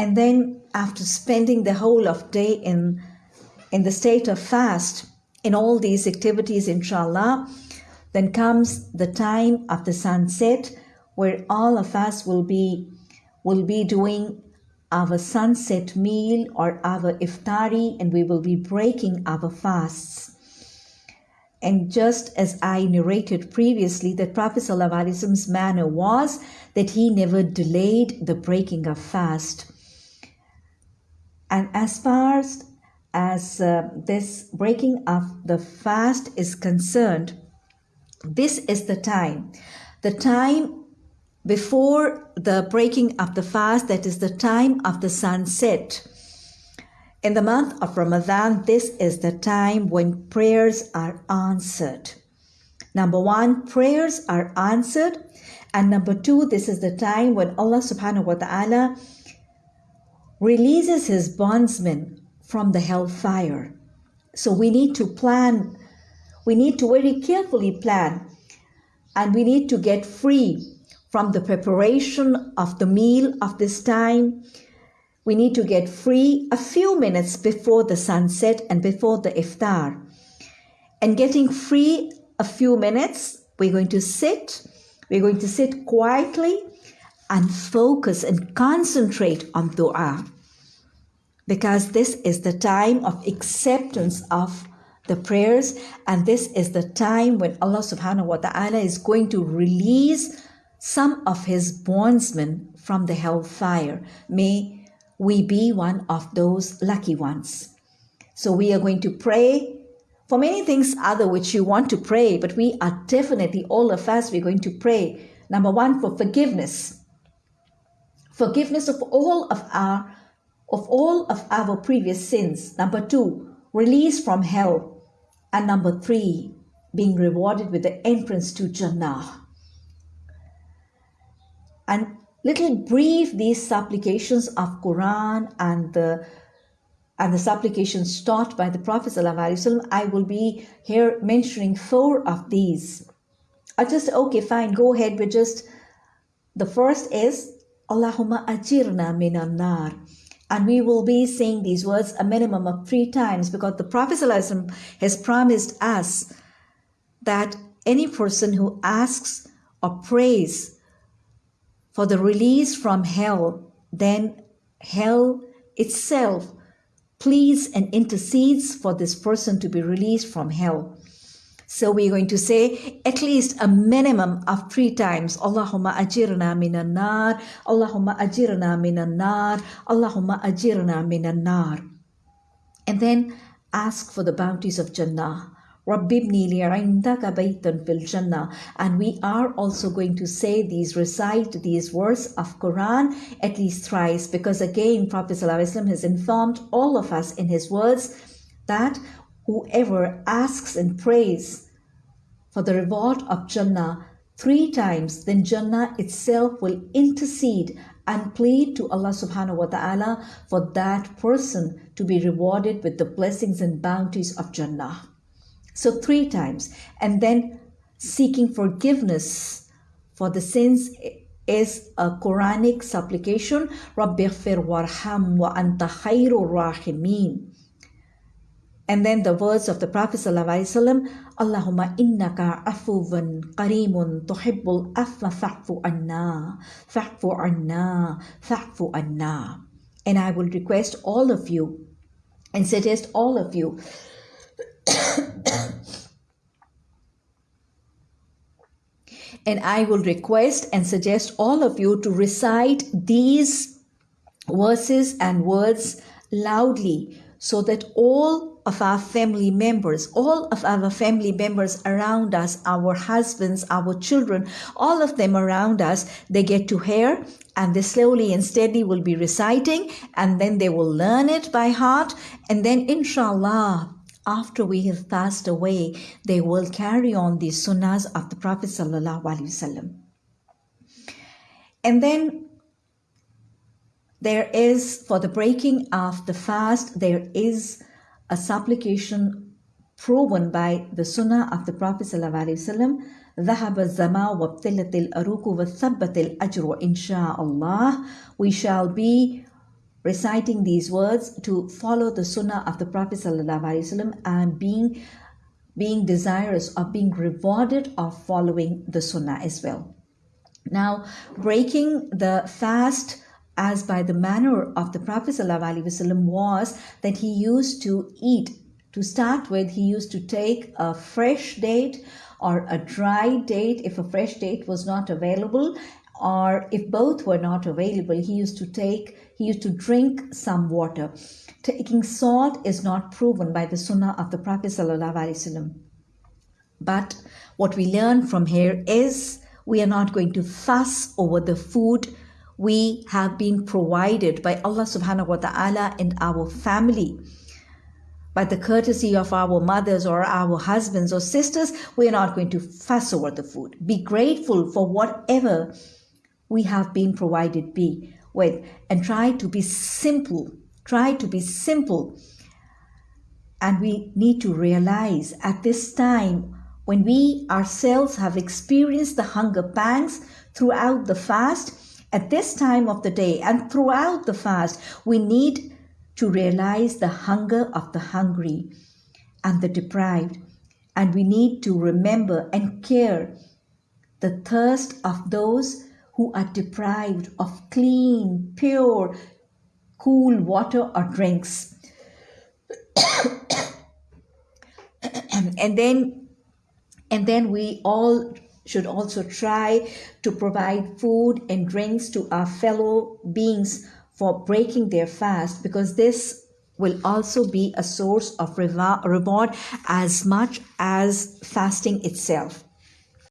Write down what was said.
And then after spending the whole of day in, in the state of fast, in all these activities, inshallah, then comes the time of the sunset where all of us will be will be doing our sunset meal or our iftari and we will be breaking our fasts. And just as I narrated previously, that Prophet Prophet's manner was that he never delayed the breaking of fast. And as far as uh, this breaking of the fast is concerned, this is the time. The time before the breaking of the fast, that is the time of the sunset. In the month of Ramadan, this is the time when prayers are answered. Number one, prayers are answered. And number two, this is the time when Allah subhanahu wa ta'ala releases his bondsmen from the hellfire. So we need to plan, we need to very carefully plan, and we need to get free from the preparation of the meal of this time. We need to get free a few minutes before the sunset and before the iftar. And getting free a few minutes, we're going to sit, we're going to sit quietly and focus and concentrate on dua. Because this is the time of acceptance of the prayers, and this is the time when Allah subhanahu wa ta'ala is going to release some of his bondsmen from the hellfire. May we be one of those lucky ones. So we are going to pray for many things other which you want to pray, but we are definitely, all of us, we're going to pray. Number one, for forgiveness. Forgiveness of all of our of all of our previous sins. Number two, release from hell. And number three, being rewarded with the entrance to Jannah and little brief these supplications of Quran and the and the supplications taught by the Prophet I will be here mentioning four of these. I just okay, fine, go ahead with just the first is Allahumma ajirna minan nar. And we will be saying these words a minimum of three times because the Prophet has promised us that any person who asks or prays for the release from hell, then hell itself pleads and intercedes for this person to be released from hell. So we're going to say at least a minimum of three times Allahumma ajirna minan nar, Allahumma ajirna minan nar, Allahumma ajirna minan nar. And then ask for the bounties of Jannah. And we are also going to say these, recite these words of Quran at least thrice because again Prophet ﷺ has informed all of us in his words that whoever asks and prays for the reward of Jannah three times, then Jannah itself will intercede and plead to Allah subhanahu wa ta'ala for that person to be rewarded with the blessings and bounties of Jannah. So three times. And then seeking forgiveness for the sins is a Quranic supplication. Rabbighfir warham wa anta khairur rahimin. And then the words of the Prophet Allahumma innaka afuwan qarimun tuhibbul afwa fa'fu anna, fa'fu anna, fa'fu anna. And I will request all of you and suggest all of you and I will request and suggest all of you to recite these verses and words loudly so that all of our family members, all of our family members around us, our husbands, our children, all of them around us, they get to hear and they slowly and steadily will be reciting and then they will learn it by heart and then inshallah after we have passed away, they will carry on the sunnahs of the Prophet. And then there is, for the breaking of the fast, there is a supplication proven by the sunnah of the Prophet ﷺ. ذهب الظمأ وابتلت العروق وثبت الأجر إن شاء الله. We shall be reciting these words to follow the sunnah of the Prophet ﷺ and being being desirous of being rewarded of following the sunnah as well. Now, breaking the fast as by the manner of the Prophet ﷺ was that he used to eat. To start with, he used to take a fresh date or a dry date if a fresh date was not available, or if both were not available, he used to take, he used to drink some water. Taking salt is not proven by the Sunnah of the Prophet ﷺ. But what we learn from here is we are not going to fuss over the food we have been provided by Allah subhanahu wa ta'ala and our family. By the courtesy of our mothers or our husbands or sisters, we are not going to fuss over the food. Be grateful for whatever we have been provided be with and try to be simple. Try to be simple. And we need to realize at this time when we ourselves have experienced the hunger pangs throughout the fast, at this time of the day and throughout the fast, we need to realize the hunger of the hungry and the deprived. And we need to remember and care the thirst of those who are deprived of clean, pure, cool water or drinks. and then and then we all should also try to provide food and drinks to our fellow beings for breaking their fast because this will also be a source of reward as much as fasting itself.